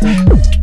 Hey.